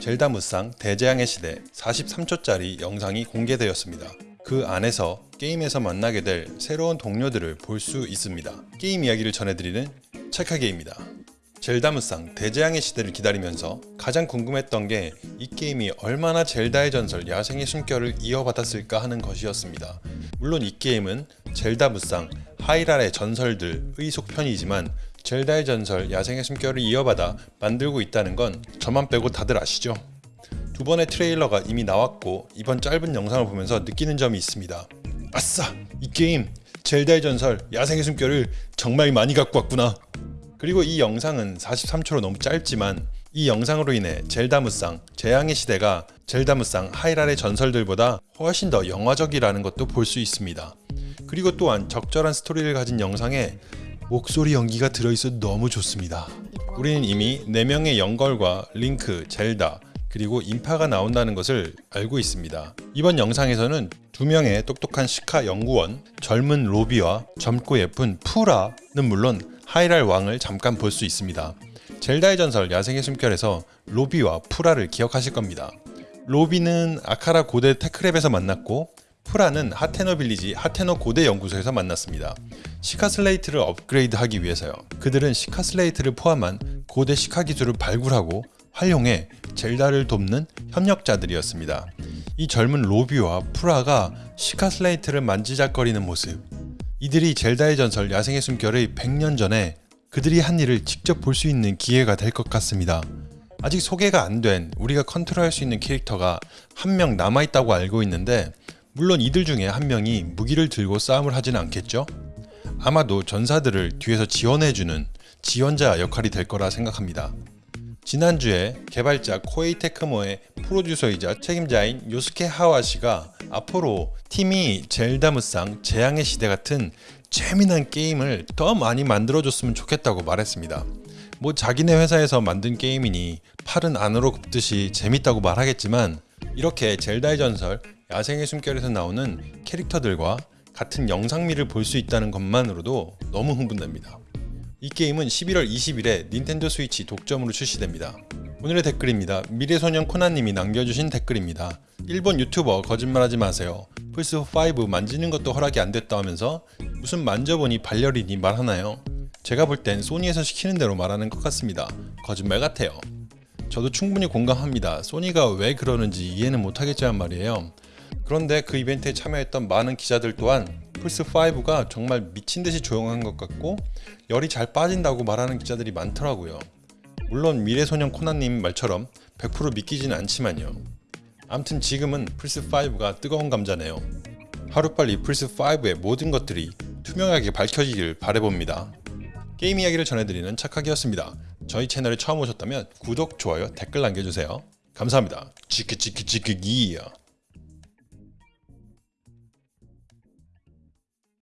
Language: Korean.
젤다 무쌍 대재앙의 시대 43초짜리 영상이 공개되었습니다. 그 안에서 게임에서 만나게 될 새로운 동료들을 볼 수 있습니다. 게임 이야기를 전해드리는 체카게입니다. 젤다 무쌍 대재앙의 시대를 기다리면서 가장 궁금했던 게 이 게임이 얼마나 젤다의 전설 야생의 숨결을 이어받았을까 하는 것이었습니다. 물론 이 게임은 젤다 무쌍 하이랄의 전설들의 속편이지만 젤다의 전설 야생의 숨결을 이어받아 만들고 있다는 건 저만 빼고 다들 아시죠? 두 번의 트레일러가 이미 나왔고 이번 짧은 영상을 보면서 느끼는 점이 있습니다. 아싸! 이 게임 젤다의 전설 야생의 숨결을 정말 많이 갖고 왔구나. 그리고 이 영상은 43초로 너무 짧지만 이 영상으로 인해 젤다 무쌍 재앙의 시대가 젤다 무쌍 하이랄의 전설들보다 훨씬 더 영화적이라는 것도 볼 수 있습니다. 그리고 또한 적절한 스토리를 가진 영상에 목소리 연기가 들어있어 너무 좋습니다. 우리는 이미 4명의 영걸과 링크, 젤다, 그리고 임파가 나온다는 것을 알고 있습니다. 이번 영상에서는 두 명의 똑똑한 시카 연구원, 젊은 로비와 젊고 예쁜 푸라는 물론 하이랄 왕을 잠깐 볼 수 있습니다. 젤다의 전설 야생의 숨결에서 로비와 푸라를 기억하실 겁니다. 로비는 아카라 고대 Tech Lab에서 만났고 푸라는 하테노 Village 하테노 고대 연구소에서 만났습니다. 시카 슬레이트를 업그레이드하기 위해서요. 그들은 시카 슬레이트를 포함한 고대 시카 기술을 발굴하고 활용해 젤다를 돕는 협력자들이었습니다. 이 젊은 로비와 푸라가 시카 슬레이트를 만지작거리는 모습 이들이 젤다의 전설 야생의 숨결의 100년 전에 그들이 한 일을 직접 볼 수 있는 기회가 될 것 같습니다. 아직 소개가 안 된 우리가 컨트롤할 수 있는 캐릭터가 한 명 남아있다고 알고 있는데 물론 이들 중에 한 명이 무기를 들고 싸움을 하지는 않겠죠? 아마도 전사들을 뒤에서 지원해주는 지원자 역할이 될 거라 생각합니다. 지난주에 개발자 코에이 테크모의 프로듀서이자 책임자인 요스케 하와시가 앞으로 팀이 젤다 무쌍 재앙의 시대 같은 재미난 게임을 더 많이 만들어줬으면 좋겠다고 말했습니다. 뭐 자기네 회사에서 만든 게임이니 팔은 안으로 굽듯이 재밌다고 말하겠지만 이렇게 젤다의 전설 야생의 숨결에서 나오는 캐릭터들과 같은 영상미를 볼 수 있다는 것만으로도 너무 흥분됩니다. 이 게임은 11월 20일에 닌텐도 스위치 독점으로 출시됩니다. 오늘의 댓글입니다. 미래소년 코나님이 남겨주신 댓글입니다. 일본 유튜버 거짓말하지 마세요. 플스5 만지는 것도 허락이 안 됐다 하면서 무슨 만져보니 발열이니 말하나요? 제가 볼 땐 소니에서 시키는 대로 말하는 것 같습니다. 거짓말 같아요. 저도 충분히 공감합니다. 소니가 왜 그러는지 이해는 못하겠지만 말이에요. 그런데 그 이벤트에 참여했던 많은 기자들 또한 플스5가 정말 미친듯이 조용한 것 같고 열이 잘 빠진다고 말하는 기자들이 많더라고요. 물론 미래소년 코나님 말처럼 100% 믿기지는 않지만요. 암튼 지금은 플스5가 뜨거운 감자네요. 하루빨리 플스5의 모든 것들이 투명하게 밝혀지길 바래봅니다. 게임 이야기를 전해드리는 착하기였습니다. 저희 채널에 처음 오셨다면 구독, 좋아요, 댓글 남겨주세요. 감사합니다. 치크치크치크기야.